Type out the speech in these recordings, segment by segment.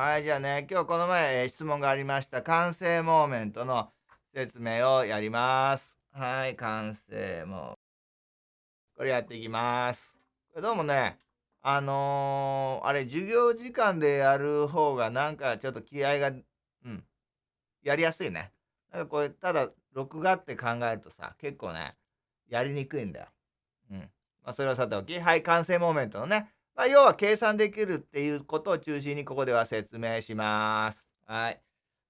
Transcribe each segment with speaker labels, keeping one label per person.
Speaker 1: はい、じゃあね、今日この前、えー質問がありました、完成モーメントの説明をやります。はい、完成モー。これやっていきます。これどうもね、あのーあれ、授業時間でやる方がなんかちょっと気合が、うん、やりやすいね。なんかこれ、ただ、録画って考えるとさ、結構ね、やりにくいんだよ。うん。まあ、それはさておき、はい、完成モーメントのね、まあ、要は計算できるっていうことを中心にここでは説明します。はい。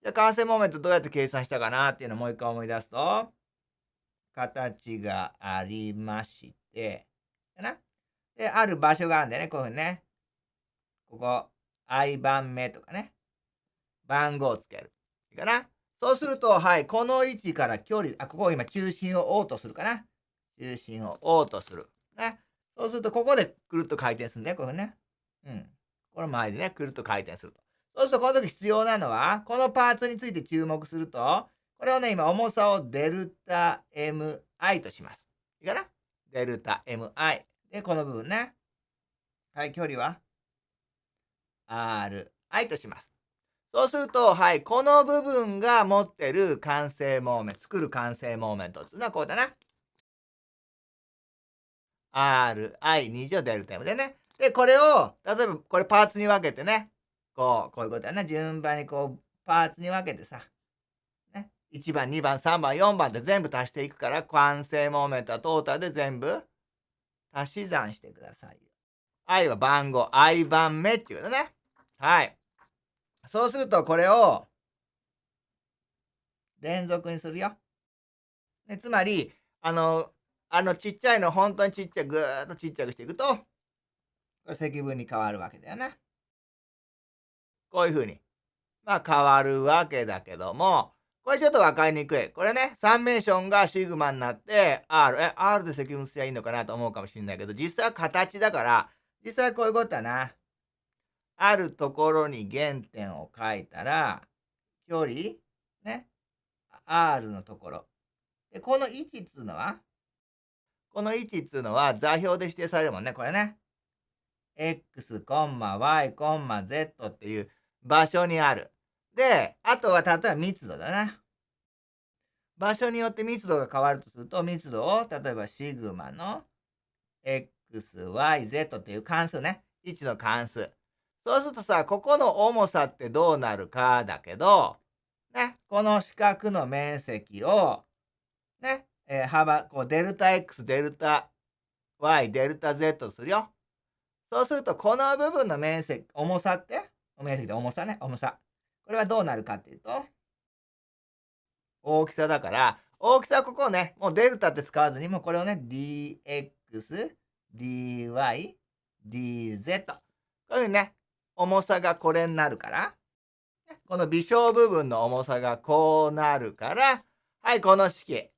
Speaker 1: じゃあ完成モーメントどうやって計算したかなっていうのをもう一回思い出すと、形がありまして、かな。で、ある場所があるんだよね、こういうふうにね。ここ、i 番目とかね。番号をつける。いいかな。そうすると、はい、この位置から距離、あ、ここ今中心を O とするかな。中心を O とする。ね。そうすると、ここでくるっと回転するんだよ、こういうふうにね。うん。この周りでね、くるっと回転すると。そうすると、この時必要なのは、このパーツについて注目すると、これをね、今、重さをデルタ MI とします。いいかな？デルタ MI。で、この部分ね。はい、距離は？RI とします。そうすると、はい、この部分が持ってる完成モーメント、作る完成モーメントっていうのはこうだな。RI2 乗デルタ M でね。で、これを、例えばこれパーツに分けてね。こう、こういうことだな。順番にこう、パーツに分けてさ。ね。1番、2番、3番、4番で全部足していくから、完成モーメントはトータルで全部足し算してくださいよ。I は番号、I 番目っていうことね。はい。そうすると、これを、連続にするよ。でつまり、あの、あのちっちゃいの本当にちっちゃい、ぐーっとちっちゃくしていくと、これ積分に変わるわけだよね。こういうふうに。まあ変わるわけだけども、これちょっとわかりにくい。これね、サンメーションがシグマになって R、え、R で積分すりゃいいのかなと思うかもしれないけど、実際は形だから、実際はこういうことだな。あるところに原点を書いたら、距離、ね、R のところ。で、この位置っつうのは、この位置っつうのは座標で指定されるもんね、これね。x, y, z っていう場所にある。で、あとは例えば密度だな。場所によって密度が変わるとすると、密度を例えばシグマの x, y, z っていう関数ね。位置の関数。そうするとさ、ここの重さってどうなるかだけど、ね、この四角の面積を、ね、えー幅、こう、デルタ x、デルタ y、デルタ z するよ。そうすると、この部分の面積、重さって、面積で重さね、重さ。これはどうなるかっていうと、大きさだから、大きさはここをね、もうデルタって使わずに、もうこれをね、dx、dy、dz。こういうふうにね、重さがこれになるから、この微小部分の重さがこうなるから、はい、この式。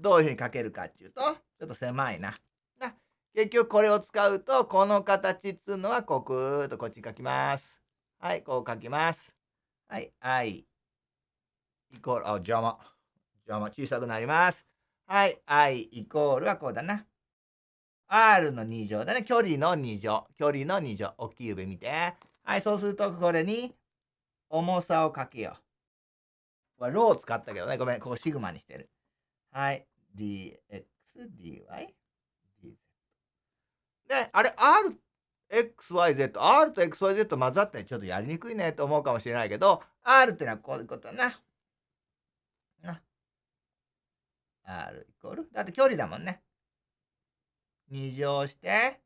Speaker 1: どういうふうに書けるかっていうと、ちょっと狭いな。な結局これを使うと、この形っつうのは、こう、ぐーっとこっちに書きます。はい、こう書きます。はい、i イコール、あ、邪魔。邪魔、小さくなります。はい、i イコールはこうだな。r の2乗だね。距離の2乗。距離の2乗。大きい指見て。はい、そうすると、これに、重さをかけよう。これ、ローを使ったけどね。ごめん、ここシグマにしてる。はい。dx, dy, dz。で、あれ、r, x, y, z。r と x, y, z 混ざってちょっとやりにくいねと思うかもしれないけど、r ってのはこういうことだな。な。r イコール？だって距離だもんね。2乗して、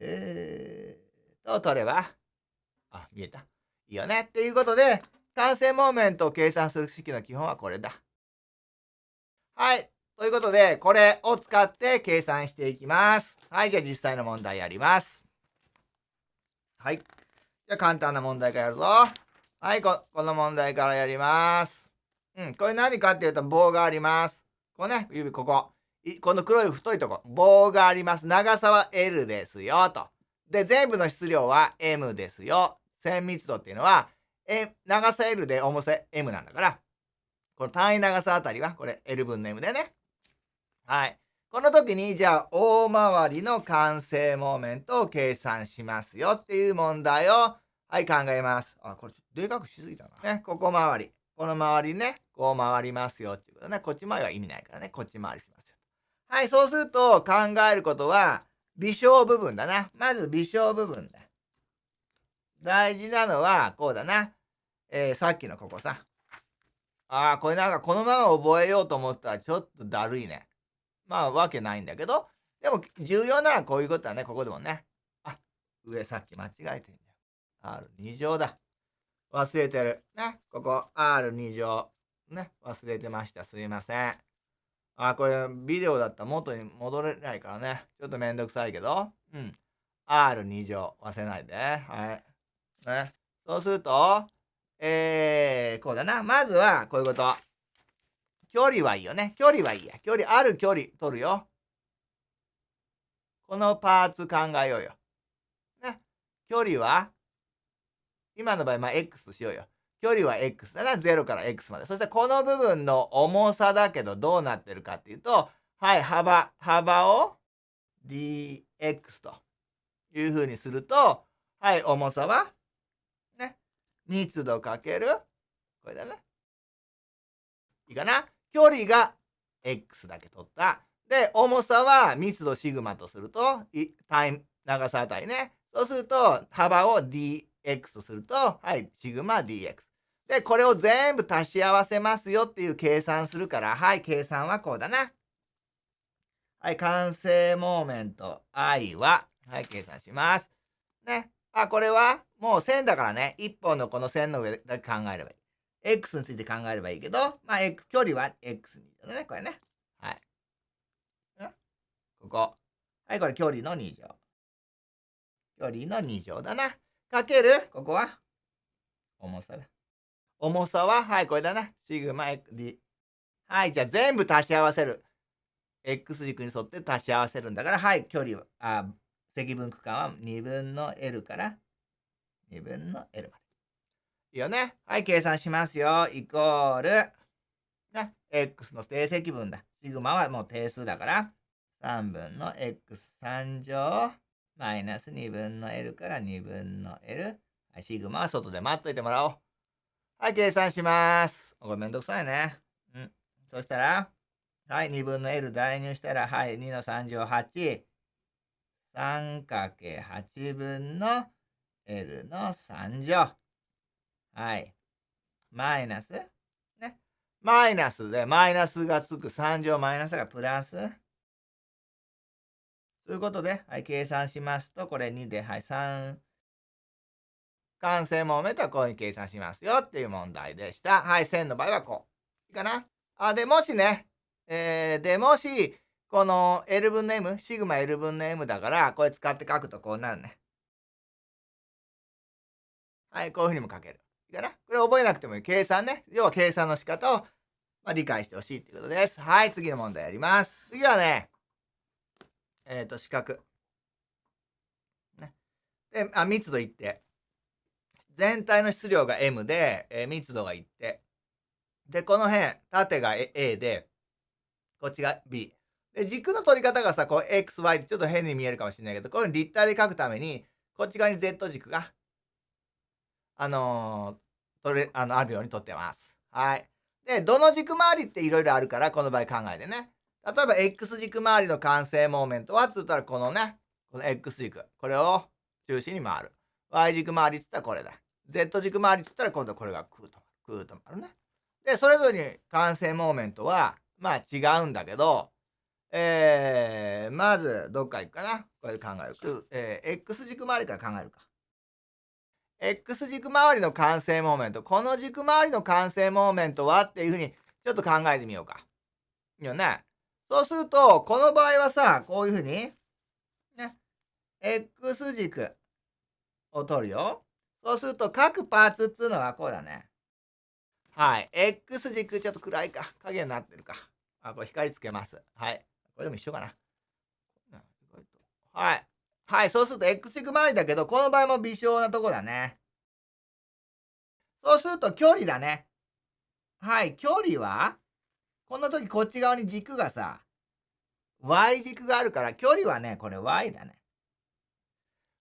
Speaker 1: えーと、取れば、あ、見えた。いいよね。っていうことで、完成モーメントを計算する式の基本はこれだ。はい。ということで、これを使って計算していきます。はい。じゃあ実際の問題やります。はい。じゃあ簡単な問題からやるぞ。はい。ここの問題からやります。うん。これ何かっていうと棒があります。このね、指ここ。この黒い太いとこ。棒があります。長さは L ですよ。と。で、全部の質量は M ですよ。線密度っていうのは、え長さ L で重さ M なんだから、この単位長さあたりは、これ L 分の M だよね。はい。この時に、じゃあ、大回りの完成モーメントを計算しますよっていう問題を、はい、考えます。あ、これちょっとでかくしすぎたな。ね、ここ回り。この周りね、こう回りますよっていうことね。こっち回りは意味ないからね。こっち回りしますよ。はい、そうすると考えることは、微小部分だな。まず微小部分だ。大事なのは、こうだな。えー、さっきのここさ。ああ、これなんかこのまま覚えようと思ったらちょっとだるいね。まあ、わけないんだけど、でも重要なのはこういうことだね。ここでもね。あ、上さっき間違えてんじゃん。R2 乗だ。忘れてる。ね。ここ R2 乗。ね。忘れてました。すいません。あ、これビデオだったら元に戻れないからね。ちょっとめんどくさいけど。うん。R2 乗。忘れないで。はい。ね。そうすると、えー、こうだな。まずは、こういうこと。距離はいいよね。距離はいいや。距離、ある距離取るよ。このパーツ考えようよ。ね。距離は、今の場合、まあ、X しようよ。距離は X だな。0から X まで。そしてこの部分の重さだけどどうなってるかっていうと、はい、幅、幅を dx というふうにすると、はい、重さは、密度かける、これだね。いいかな？距離が x だけ取った。で、重さは密度シグマとすると、タイム、長さあたりね。そうすると、幅を dx とすると、はい、シグマ dx。で、これを全部足し合わせますよっていう計算するから、はい、計算はこうだな。はい、完成モーメント i は、はい、計算します。ね。あ、これはもう線だからね。一本のこの線の上だけ考えればいい。x について考えればいいけど、まあ、x、距離は x にだね。これね。はい。ここ。はい、これ距離の2乗。距離の2乗だな。かける、ここは？重さだ。重さは、はい、これだな。シグマ XD。はい、じゃあ全部足し合わせる。x 軸に沿って足し合わせるんだから、はい、距離は、あ、積分区間は2分の L から2分の L まで。いいよね。はい、計算しますよ。イコール、ね、x の定積分だ。シグマはもう定数だから、3分の x3 乗マイナス2分の L から2分の L。はい、シグマは外で待っといてもらおう。はい、計算します。これめんどくさいね。うん。そしたら、はい、2分の L 代入したら、はい、2の3乗8。3×8 分の L の3乗。はい。マイナス？ね。マイナスで、マイナスがつく3乗マイナスがプラス。ということで、はい、計算しますと、これ2で、はい、3。完成モーメントはこういうふうに計算しますよっていう問題でした。はい、線の場合はこう。いいかな？あ、で、もしね、えー、で、もし、この L 分の M、シグマ L 分の M だから、これ使って書くとこうなるね。はい、こういうふうにも書ける。いいかな？これ覚えなくてもいい。計算ね。要は計算の仕方を、まあ、理解してほしいっていうことです。はい、次の問題やります。次はね、えっ、ー、と、四角。ね。で、あ、密度一定。全体の質量が M で、えー、密度が一定。で、この辺、縦が A で、こっちが B。で、軸の取り方がさ、こう、X、Y ってちょっと変に見えるかもしれないけど、こういう立体で書くために、こっち側に Z 軸が、あのー、取れ、あの、あるように取ってます。はい。で、どの軸回りっていろいろあるから、この場合考えてね。例えば、X 軸回りの完成モーメントは、つったらこのね、この X 軸。これを中心に回る。Y 軸回りつったらこれだ。Z 軸回りつったら今度これがクーと、クーと回るね。で、それぞれに完成モーメントは、まあ違うんだけど、えー、まず、どっか行くかなこれで考える。えー、X 軸回りから考えるか。X 軸回りの完成モーメント。この軸回りの完成モーメントはっていうふうに、ちょっと考えてみようか。いいよね。そうすると、この場合はさ、こういうふうに、ね、X 軸を取るよ。そうすると、各パーツっていうのはこうだね。はい。X 軸、ちょっと暗いか。影になってるか。あ、これ光つけます。はい。これでも一緒かな。はい。はい。そうすると X 軸周りだけど、この場合も微小なとこだね。そうすると距離だね。はい。距離は、この時こっち側に軸がさ、Y 軸があるから、距離はね、これ Y だね。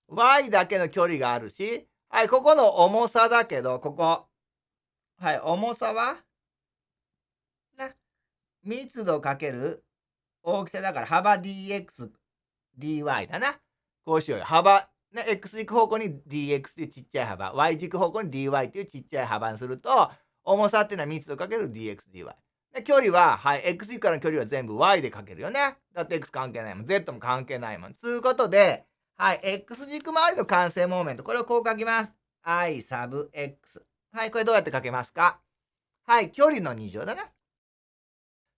Speaker 1: Y だけの距離があるし、はい、ここの重さだけど、ここ。はい、重さはな、密度かける大きさだから幅 dx、dy だな。こうしようよ。幅、ね、x 軸方向に dx っていうちっちゃい幅、y 軸方向に dy っていうちっちゃい幅にすると、重さっていうのは密度かける dx、dy。で、距離は、はい、x 軸からの距離は全部 y でかけるよね。だって x 関係ないもん。z も関係ないもん。つうことで、はい、x 軸周りの完成モーメント。これをこう書きます。i サブ x。はい、これどうやって書けますか？はい、距離の2乗だな。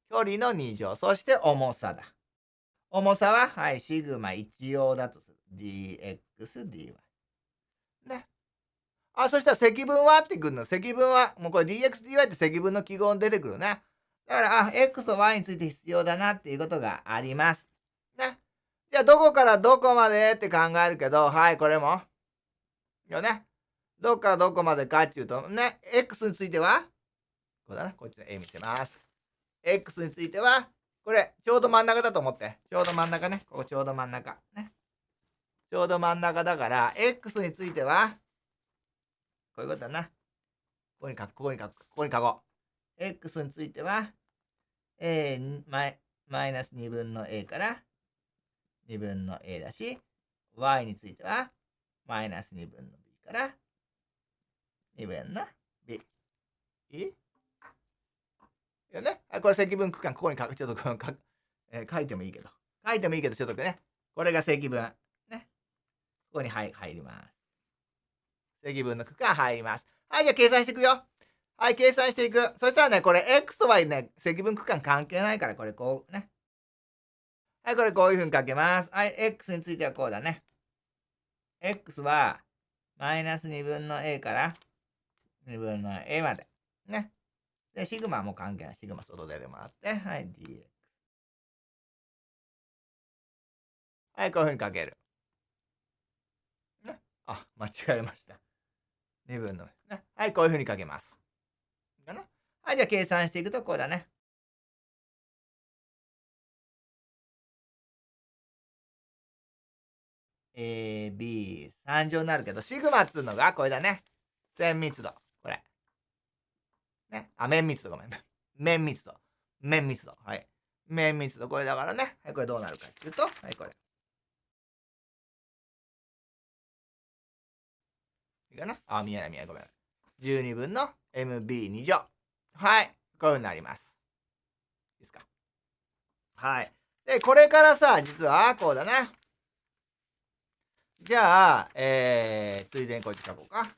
Speaker 1: 距離の2乗。そして重さだ。重さは、はい、シグマ1乗だとする。dx, dy。ね。あ、そしたら積分はってくるの。積分は、もうこれ dx, dy って積分の記号に出てくるね。だから、あ、x と y について必要だなっていうことがあります。ね。じゃあ、どこからどこまでって考えるけど、はい、これも。よね。どこからどこまでかっていうと、ね、x については、こうだな、こっちの A 見せます。X については、これ、ちょうど真ん中だと思って。ちょうど真ん中ね。ここちょうど真ん中。ね。ちょうど真ん中だから、x については、こういうことだな。ここに書く、ここに書く、ここに書こう。x については、a マイマイナス2分の a から2分の a だし、y については、マイナス2分の b から2分の b。いいよね。これ積分区間、ここに書く、ちょっとこのか、えー、書いてもいいけど。書いてもいいけど、ちょっとね。これが積分。ね。ここに入入ります。積分の区間入ります。はい、じゃあ計算していくよ。はい、計算していく。そしたらね、これ x と y ね、積分区間関係ないから、これこうね。はい、これこういうふうに書けます。はい、x についてはこうだね。x は、マイナス2分の a から2分の a まで。ね。で、シグマも関係ない。シグマ外出てもらって、はい、dx。はい、こういうふうに書ける。ね。あ、間違えました。2分の、ね。はい、こういうふうに書けます。はい、じゃあ計算していくとこうだね。A、B、3乗になるけど、シグマっつうのがこれだね。線密度。ね。あ、面密度ごめん。面密度。面密度。はい。面密度。これだからね。はい、これどうなるかっていうと、はい、これ。いいかな？あ、見えない見えない。ごめん。12分の MB2 乗。はい。こういう風になります。いいですか？はい。で、これからさ、実は、こうだな。じゃあ、えー、ついでにこっち書こうか。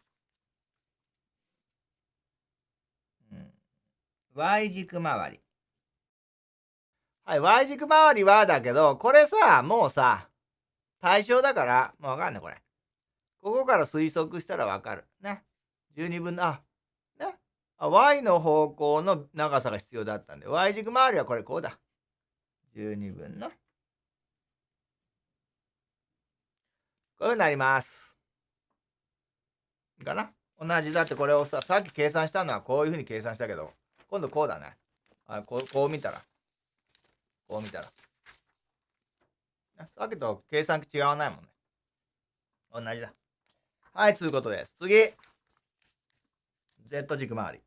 Speaker 1: うん。Y 軸周り。はい、Y 軸周りはだけど、これさ、もうさ、対象だから、もうわかんない、これ。ここから推測したらわかる。ね。12分の、あ、ね。あ、Y の方向の長さが必要だったんで、Y 軸周りはこれこうだ。12分のこういうふうになります。いいかな同じだってこれをさ、さっき計算したのはこういうふうに計算したけど、今度こうだね。あこうこう見たら。こう見たら。さっきと計算機違わないもんね。同じだ。はい、つうことです。次。Z 軸周り。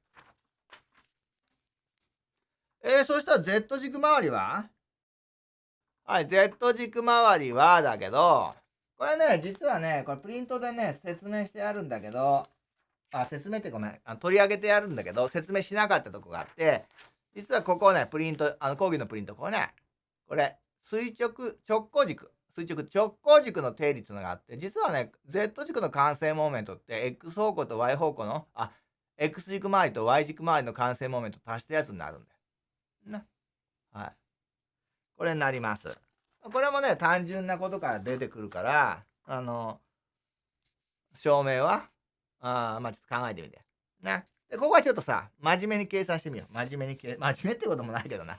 Speaker 1: えー、そしたら Z 軸周りは？はい、Z 軸周りはだけど、これね、実はね、これプリントでね、説明してあるんだけど、あ、説明ってごめん、あ取り上げてやるんだけど、説明しなかったとこがあって、実はここね、プリント、あの講義のプリント、これね、これ、垂直、直行軸、垂直、直行軸の定理っていうのがあって、実はね、Z 軸の完成モーメントって、X 方向と Y 方向の、あ、X 軸周りと Y 軸周りの完成モーメントを足したやつになるんだよ。な。はい。これになります。これもね、単純なことから出てくるから、あの、証明は、あまあちょっと考えてみて。な。で、ここはちょっとさ、真面目に計算してみよう。真面目に計、真面目ってこともないけどな。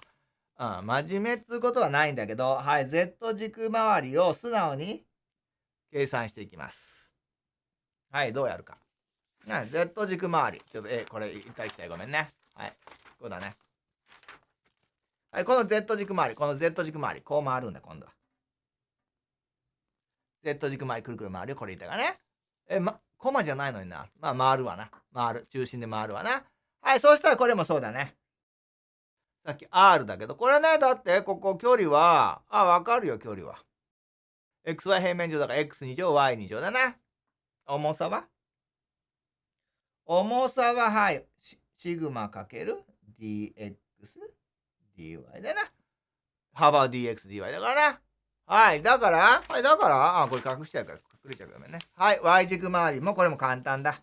Speaker 1: うん、真面目っつうことはないんだけど、はい、Z 軸周りを素直に計算していきます。はい、どうやるか。ね、Z 軸周り。ちょっと、え、これ、一回一回ごめんね。はい。こうだね。はい、この Z 軸周り、この Z 軸周り、こう回るんだ、今度は。Z 軸周り、くるくる回るよ、これ言ったがね。え、ま、コマじゃないのにな。まあ、回るわな。回る。中心で回るわな。はい、そうしたらこれもそうだね。さっき R だけど、これね、だってここ距離は、あ、わかるよ、距離は。xy 平面上だから x2 乗 y2 乗だな。重さは？重さは、はい、シグマかける？dx dy だな。幅 dx dy だからな。はい。だから、はい。だから、あ、これ隠しちゃうから、隠れちゃうからね。はい。y 軸周りもこれも簡単だ。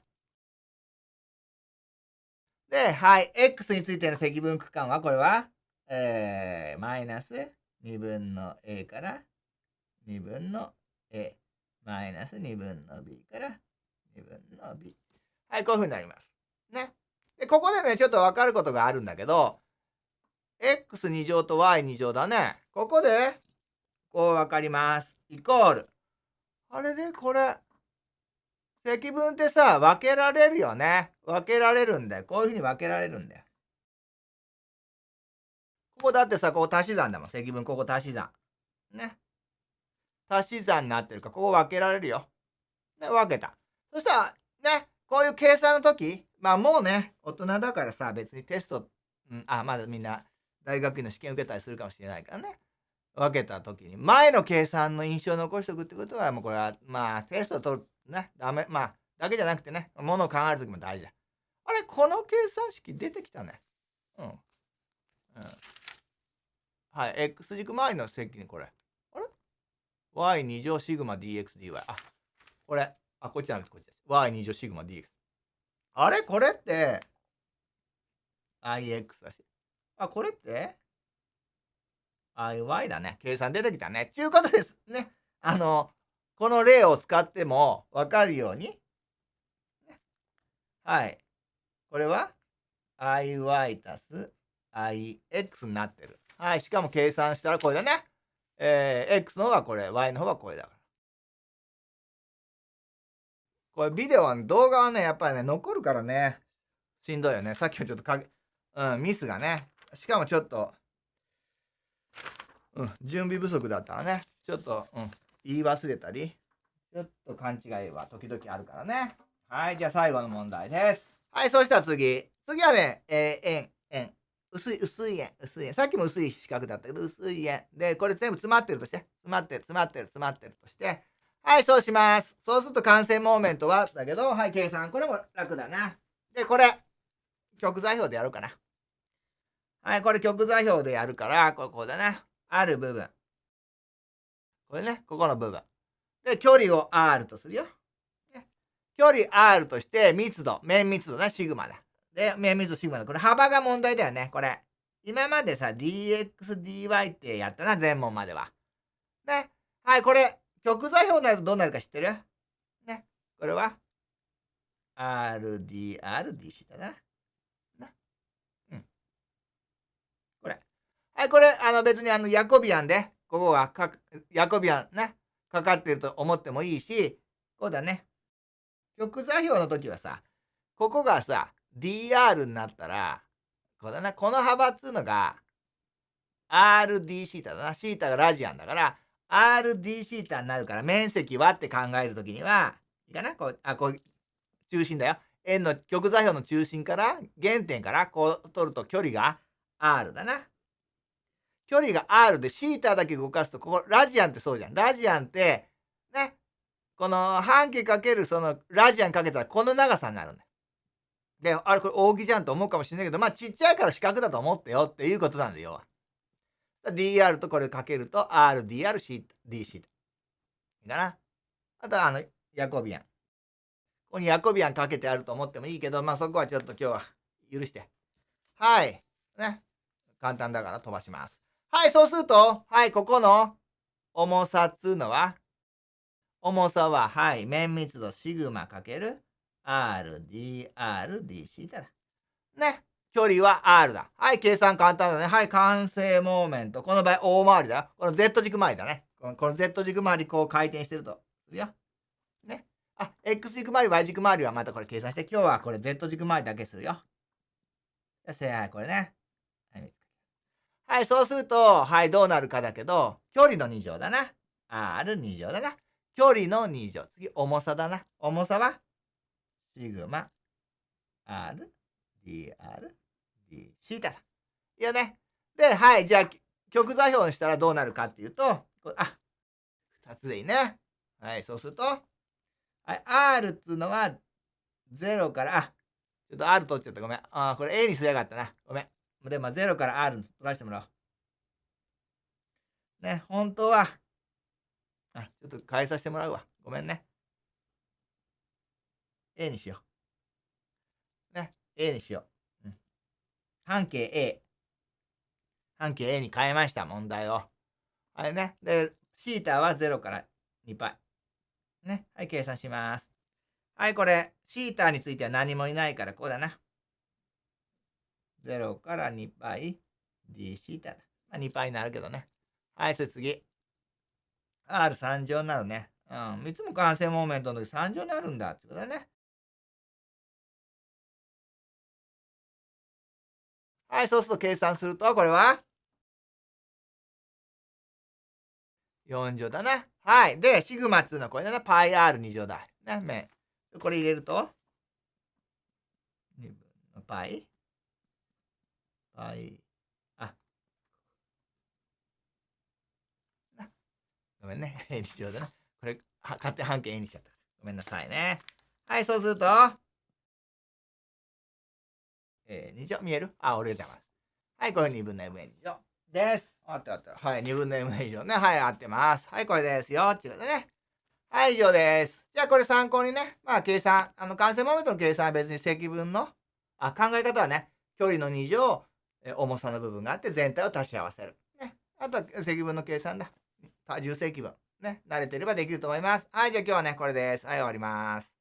Speaker 1: で、はい。x についての積分区間は、これは、えー、マイナス2分の a から2分の a、マイナス2分の b から2分の b。はい、こういうふうになります。ね。で、ここでね、ちょっとわかることがあるんだけど、x2 乗と y2 乗だね。ここで、こうわかります。イコール。あれで、これ、積分ってさ、分けられるよね。分けられるんだよ。こういうふうに分けられるんだよ。ここだってさ、ここ足し算だもん。積分、ここ足し算。ね。足し算になってるから、ここ分けられるよ。ね、分けた。そしたら、ね、こういう計算の時、まあもうね、大人だからさ、別にテスト、うん、あ、まだみんな大学院の試験受けたりするかもしれないからね。分けた時に、前の計算の印象を残しておくってことは、もうこれは、まあ、テスト取る、ね、ダメ、まあ、だけじゃなくてね、ものを考える時も大事だ。あれ、この計算式出てきたね。うん。うん。はい、x 軸周りの積にこれ。あれ ?y2 乗シグマ dxdy。あ、これ。あ、こっちじゃなくてこっちです。y2 乗シグマ dx。あれ？これって、ix だし。あ、これって？IY だね。計算出てきたね。ちゅうことです。ね。あの、この例を使ってもわかるように。はい。これは IY 足す IX になってる。はい。しかも計算したらこれだね。えー、X の方はこれ、Y の方はこれだから。これビデオは、動画はね、やっぱりね、残るからね。しんどいよね。さっきもちょっとかうん、ミスがね。しかもちょっと、うん、準備不足だったらね、ちょっと、うん、言い忘れたり、ちょっと勘違いは時々あるからね。はい、じゃあ最後の問題です。はい、そしたら次。次はね、えー、円、円。薄い、薄い円、薄い円。さっきも薄い四角だったけど、薄い円。で、これ全部詰まってるとして。詰まってる、詰まってる、詰まってるとして。はい、そうします。そうすると完成モーメントは、だけど、はい、計算。これも楽だな。で、これ、極座標でやろうかな。はい、これ極座標でやるから、ここだな。ある部分。これね、ここの部分。で、距離を R とするよ。距離 R として密度、面密度な、シグマだ。で、面密度シグマだ。これ幅が問題だよね、これ。今までさ、dx, dy ってやったな、全問までは。ね。はい、これ、極座標になるとどうなるか知ってる？ね。これは、rdr, dc だな。はい、これ、あの別にあのヤコビアンで、ここが、ヤコビアンね、かかってると思ってもいいし、こうだね。極座標の時はさ、ここがさ、DR になったら、こうだな、この幅っつうのが、RD シータだな。シータがラジアンだから、RD シータになるから、面積はって考えるときには、いいかなこう、あ、こう、中心だよ。円の極座標の中心から、原点からこう取ると距離が R だな。距離が R でシータだけ動かすと、ここ、ラジアンってそうじゃん。ラジアンって、ね、この半径かけるそのラジアンかけたらこの長さになるんだよ。で、あれこれ扇じゃんと思うかもしれないけど、まあちっちゃいから四角だと思ってよっていうことなんだよ。DR とこれかけると RDR シータ、D シータ。いいかなあとはあの、ヤコビアン。ここにヤコビアンかけてあると思ってもいいけど、まあそこはちょっと今日は許して。はい。ね。簡単だから飛ばします。はい、そうすると、はい、ここの重さっつうのは、重さは、はい、面密度シグマかける RDRDC だ。ね。距離は R だ。はい、計算簡単だね。はい、完成モーメント。この場合、大回りだ。この Z 軸回りだね。この Z 軸回り、こう回転してると。するよ。ね。あ、X 軸回り、Y 軸回りはまたこれ計算して、今日はこれ Z 軸回りだけするよ。せはい、これね。はい、そうすると、はい、どうなるかだけど、距離の2乗だな。R2 乗だな。距離の2乗。次、重さだな。重さはシグマ R DR D シータだ。いいよね。で、はい、じゃあ、極座標にしたらどうなるかっていうと、あ、2つでいいね。はい、そうすると、はい、R っつうのは0から、あ、ちょっと R 取っちゃった。ごめん。あ、これ A にすりゃよかったな。ごめん。で、まあ、0から R 取らせてもらおう。ね、本当は、あ、ちょっと変えさせてもらうわ。ごめんね。A にしよう。ね、A にしよう。うん、半径 A。半径 A に変えました、問題を。あれね。で、シータは0から2パイ。ね。はい、計算します。はい、これ、シータについては何もいないから、こうだな。0から2パイ d シータだ。まあ、2パイになるけどね。はい、それ次。R3 乗になるね。うん。いつも完成モーメントの時3乗になるんだってことだね。はい、そうすると計算すると、これは？4乗だな。はい。で、シグマっつうのこれだな。パイ R2 乗だ。ね、これ入れると、2分のパイ。パイ。あ。ごめんね。2乗だな。これ、勝手半径 A にしちゃった。ごめんなさいね。はい、そうすると、えー、2乗見える？あ、俺じゃます。はい、これ2分の m 2乗です。あったあった。はい、2分の m 以上ね。はい、合ってます。はい、これですよ。っていうことでね。はい、以上です。じゃあ、これ参考にね、まあ、計算、あの、完成モーメントの計算は別に積分の、あ、考え方はね、距離の2乗、え重さの部分があって全体を足し合わせる。ね。あとは積分の計算だ。多重積分。ね。慣れてればできると思います。はい、じゃあ今日はね、これです。はい、終わります。